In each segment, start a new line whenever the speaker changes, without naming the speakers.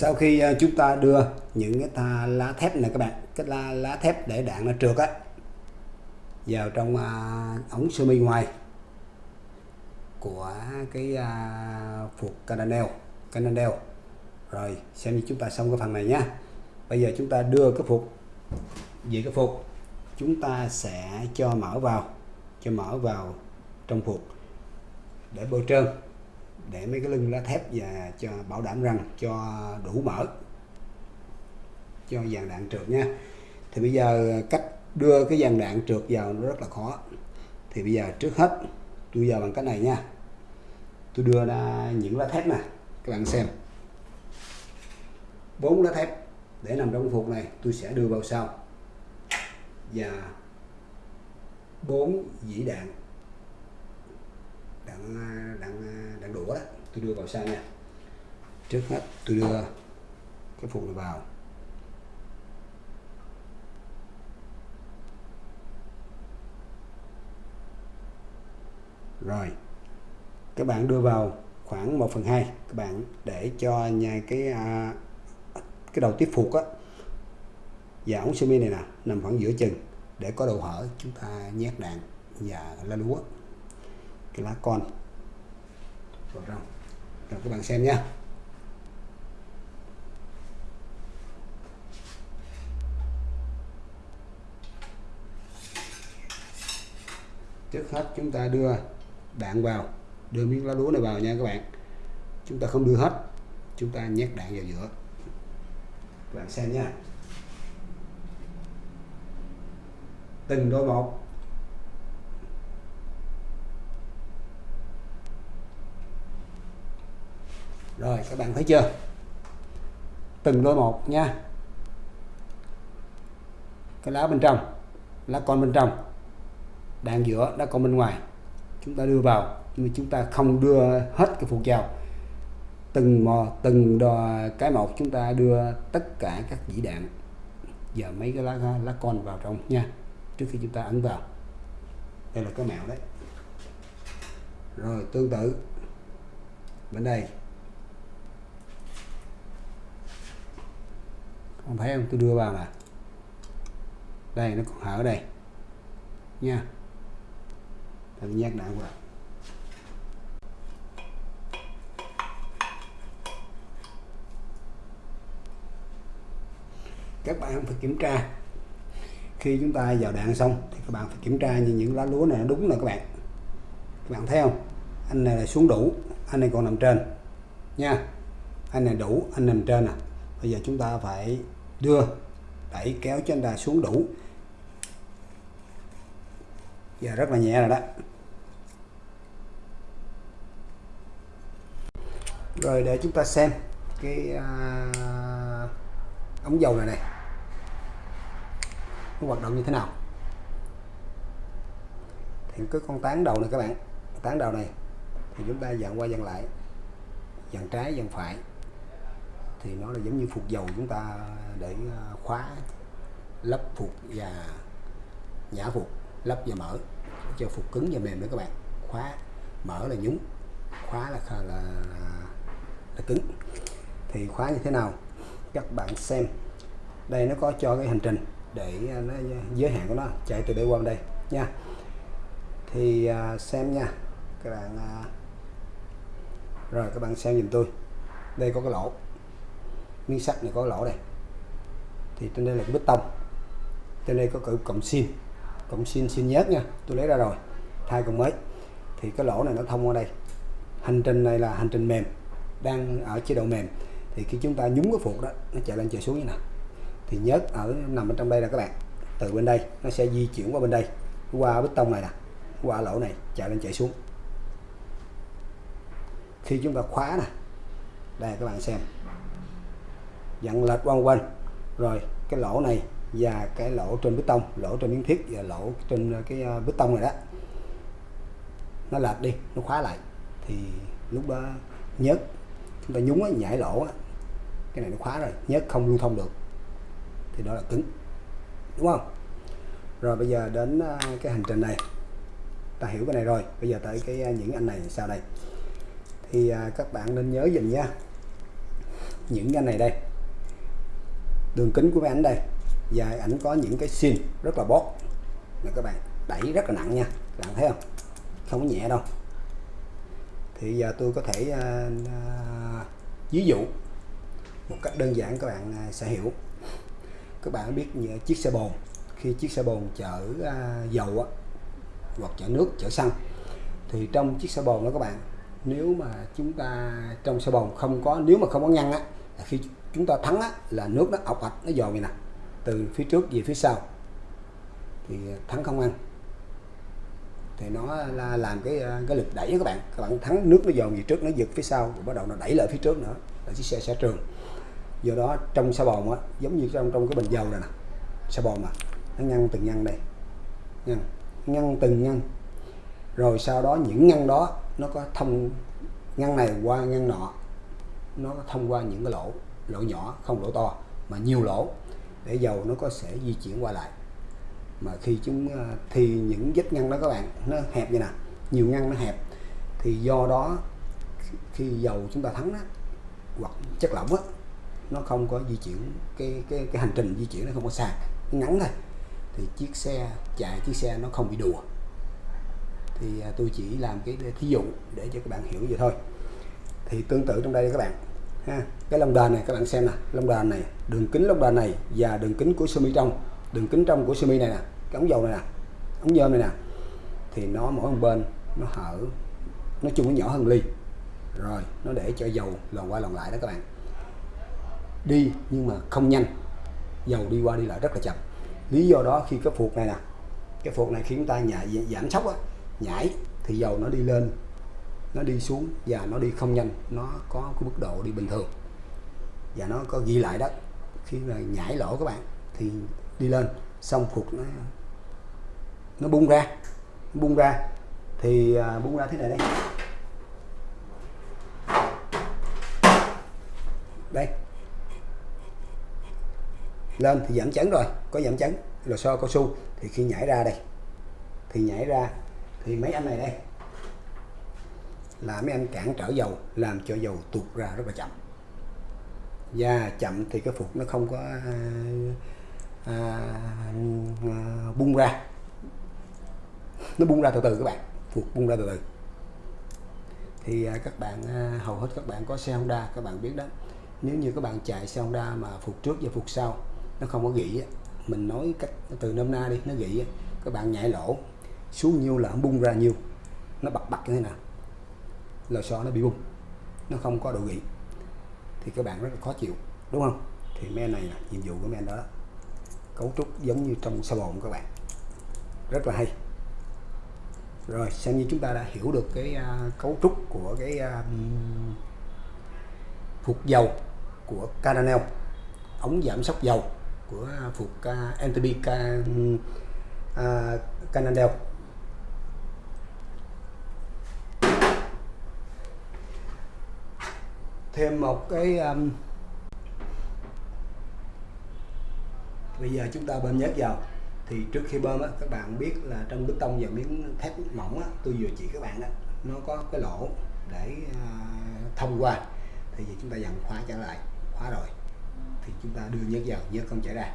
sau khi ờ, chúng ta đưa những cái tha lá thép này các bạn cái lá, lá thép để đạn nó trượt á vào trong uh, ống sơ mi ngoài của cái ờ, uh, phục Cananel Cananel. Rồi xem như chúng ta xong cái phần này nhá. Bây giờ chúng ta đưa cái phục về cái phục chúng ta sẽ cho mở vào cho mở vào trong phục để bôi trơn để mấy cái lưng lá thép và cho bảo đảm rằng cho đủ mở cho dàn đạn trượt nha. Thì bây giờ cách đưa cái dàn đạn trượt vào nó rất là khó. Thì bây giờ trước hết tôi vào bằng cách này nha. Tôi đưa ra những lá thép nè, các bạn xem. Bốn lá thép để nằm trong phục này tôi sẽ đưa vào sau. Và bốn dĩ đạn đang à, đang à, đang đũa đó. Tôi đưa vào sau nha. Trước hết tôi đưa cái phụ này vào. Rồi các bạn đưa vào khoảng 1 phần 2 các bạn để cho nhà cái à, cái đầu tiếp phục á. Và ống semi này nè nằm khoảng giữa chừng để có đầu hở. Chúng ta nhét đạn và lá lúa cái lá con. Vào trong rồi, các bạn xem nhé trước hết chúng ta đưa đạn vào, đưa miếng lá lúa này vào nha các bạn. Chúng ta không đưa hết, chúng ta nhét đạn vào giữa. Các bạn xem nha. Từng đôi một. Rồi, các bạn thấy chưa? Từng đôi một nha. Cái lá bên trong, lá con bên trong, đạn giữa, lá con bên ngoài. Chúng ta đưa vào, nhưng mà chúng ta không đưa hết cái phụ vào từng mò, từng đò cái một, chúng ta đưa tất cả các dĩ đạn và mấy cái lá lá con vào trong nha, trước khi chúng ta ấn vào. Đây là cái mẹo đấy. Rồi, tương tự. Bên đây không thấy không tôi đưa vào là đây, nó còn hở đây. Nha. Tôi nhát đã qua các bạn phải kiểm tra. Khi chúng ta vào đạn xong thì các bạn phải kiểm tra như những lá lúa này nó đúng rồi các bạn. Các bạn thấy không? Anh này là xuống đủ, anh này còn nằm trên. Nha. Anh này đủ, anh nằm trên nè bây giờ chúng ta phải đưa đẩy kéo cho đà xuống đủ. Giờ rất là nhẹ rồi đó. Rồi để chúng ta xem cái à, ống dầu này này. Nó hoạt động như thế nào? Thì cái con tán đầu này các bạn. Tán đầu này thì chúng ta dặn qua dặn lại. Dặn trái dặn phải thì nó là giống như phục dầu chúng ta để à, khóa lắp phục và nhả phục lắp và mở cho phục cứng và mềm nữa các bạn. Khóa mở là nhúng khóa là là, là, là cứng. Thì khóa như thế nào? Các bạn xem. Đây nó có cho cái hành trình để à, nó giới hạn của nó chạy từ đây qua đây nha. Thì à, xem nha. Các bạn rồi các bạn xem giùm tôi. Đây có cái lỗ miếng sắt này có lỗ đây thì trên đây là cái bít tông. Trên đây có cử cộng xin cộng xin xin nhớt nha. Tôi lấy ra rồi. Thay cộng mới. Thì cái lỗ này nó thông qua đây. Hành trình này là hành trình mềm. Đang ở chế độ mềm. Thì khi chúng ta nhúng cái phục đó, nó chạy lên chạy xuống như nào. Thì nhớt ở, nằm ở trong đây là các bạn. Từ bên đây, nó sẽ di chuyển qua bên đây. Qua bít tông này nè. Qua lỗ này, chạy lên chạy xuống. Khi chúng ta khóa nè. Đây, các bạn xem dặn lệch quanh quanh. Rồi cái lỗ này và cái lỗ trên bê tông lỗ trên miếng thiết và lỗ trên ờ, cái ờ, bê tông này đó nó lệch đi nó khóa lại. Thì lúc đó nhớt chúng ta nhúng á, nhảy lỗ á, cái này nó khóa rồi nhớ không lưu thông được. Thì đó là cứng đúng không? Rồi bây giờ đến ờ, cái hành trình này ta hiểu cái này rồi. Bây giờ tới cái những anh này sao đây. Thì các bạn nên nhớ dùm nha. Những anh này đây đường kính của máy ảnh đây. Và ảnh có những cái xin rất là bót. Là các bạn đẩy rất là nặng nha. Các bạn thấy không? Không có nhẹ đâu. Thì giờ tôi có thể à, à, ví dụ một cách đơn giản các bạn à, sẽ hiểu. Các bạn biết như chiếc xe bồn. Khi chiếc xe bồn chở à, dầu á, hoặc chở nước chở xăng thì trong chiếc xe bồn đó các bạn nếu mà chúng ta trong xe bồn không có nếu mà không có ngăn á khi chúng ta thắng á, là nước nó ọc ạch nó dồn vậy nè từ phía trước về phía sau. Thì à, thắng không ăn. Thì nó là làm cái à, cái lực đẩy các bạn. Các bạn thắng nước nó dồn về trước nó giật phía sau rồi bắt đầu nó đẩy lại phía trước nữa là chiếc xe sẽ trường do đó trong xe bồn á giống như trong trong cái bình dầu này nè xe bồn mà nó ngăn từng ngăn đây. Ngăn ngăn từng ngăn. Rồi sau đó những ngăn đó nó có thông ngăn này qua ngăn nọ nó thông qua những cái lỗ lỗ nhỏ không lỗ to mà nhiều lỗ để dầu nó có sẽ di chuyển qua lại. Mà khi chúng ờ, thì những vết ngăn đó các bạn nó hẹp như nè nhiều ngăn nó hẹp. Thì do đó khi dầu chúng ta thắng đó, hoặc chất lỏng đó, nó không có di chuyển cái cái cái hành trình di chuyển nó không có xa ngắn thôi. Thì chiếc xe chạy chiếc xe nó không bị đùa. Thì à, tôi chỉ làm cái thí dụ để cho các bạn hiểu vậy thôi. Thì tương tự trong đây các bạn ha, cái lông đền này các bạn xem nè, lông đền này, đường kính lông đền này và đường kính của sơ mi trong. Đường kính trong của sơ mi này nè, cái ống dầu này nè, ống nhôm này nè, thì nó mỗi một bên nó hở, nói chung nó nhỏ hơn ly. Rồi, nó để cho dầu lòn qua lòn lại đó các bạn. Đi nhưng mà không nhanh, dầu đi qua đi lại rất là chậm. Lý do đó khi cái phuộc này nè, cái phuộc này khi chúng ta nhảy giảm sốc á, nhảy thì dầu nó đi lên nó đi xuống và nó đi không nhanh nó có cái mức độ đi bình thường. Và nó có ghi lại đó khi mà nhảy lỗ các bạn thì đi lên xong phục nó nó bung ra nó bung ra. Thì à, bung ra thế này đây. Đây. Lên thì giảm chấn rồi có giảm chấn lò xo cao su. Thì khi nhảy ra đây thì nhảy ra thì mấy anh này đây là mấy anh cản trở dầu làm cho dầu tụt ra rất là chậm. Và chậm thì cái phục nó không có à, à, à, bung ra. Nó bung ra từ từ các bạn phục bung ra từ từ. Thì à, các bạn à, hầu hết các bạn có xe Honda các bạn biết đó. Nếu như các bạn chạy xe Honda mà phục trước và phục sau nó không có gỉ mình nói cách từ năm na đi nó gỉ các bạn nhảy lỗ xuống nhiêu là nó bung ra nhiêu nó bật bật như thế nào lò xo nó bị bung nó không có độ gỉ thì các bạn rất là khó chịu đúng không? Thì men này là nhiệm vụ của men đó cấu trúc giống như trong xe bồn các bạn. Rất là hay. Rồi xem như chúng ta đã hiểu được cái uh, cấu trúc của cái uh, phục dầu của Caranel ống giảm sốc dầu của à, phục uh, NTB uh, Canadel thêm một cái um, bây giờ chúng ta bơm nhớt vào. Thì trước khi bơm á, các bạn biết là trong bê tông và miếng thép mỏng á, tôi vừa chỉ các bạn đó nó có cái lỗ để uh, thông qua. Thì giờ chúng ta dặn khóa trở lại khóa rồi. Thì chúng ta đưa nhớt vào nhớt không chảy ra.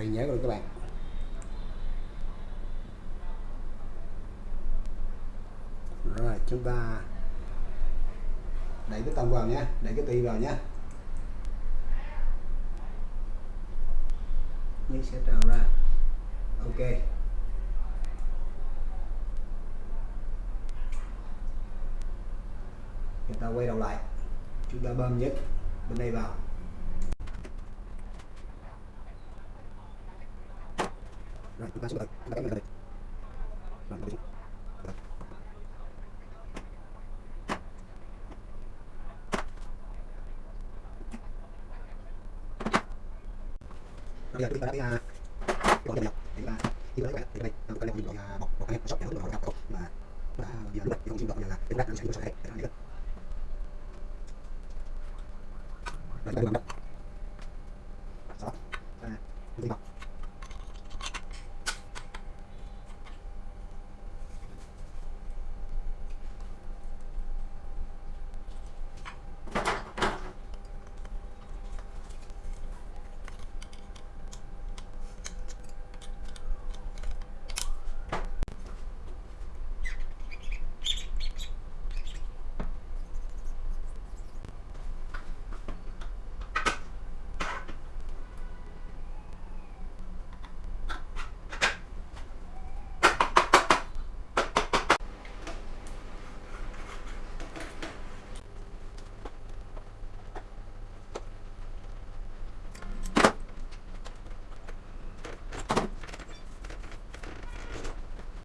Đây nhớ rồi các bạn. Rồi, chúng ta đẩy cái tông vào nhé đẩy cái ti vào nhé Như sẽ trào ra. Ok. Chúng ta quay đầu lại. Chúng ta bơm nhất bên đây vào. Rồi chúng ta xuống chúng ta cắm đây rồi đi bây giờ chúng ta đã cái còn nhập nhập thì là khi lấy bạn thì đây chúng ta lấy một loại bọc bọc cái shop để hỗ trợ họ mà đã giờ lúc này không xin được giờ là cái rác đang sẽ nó sẽ hệ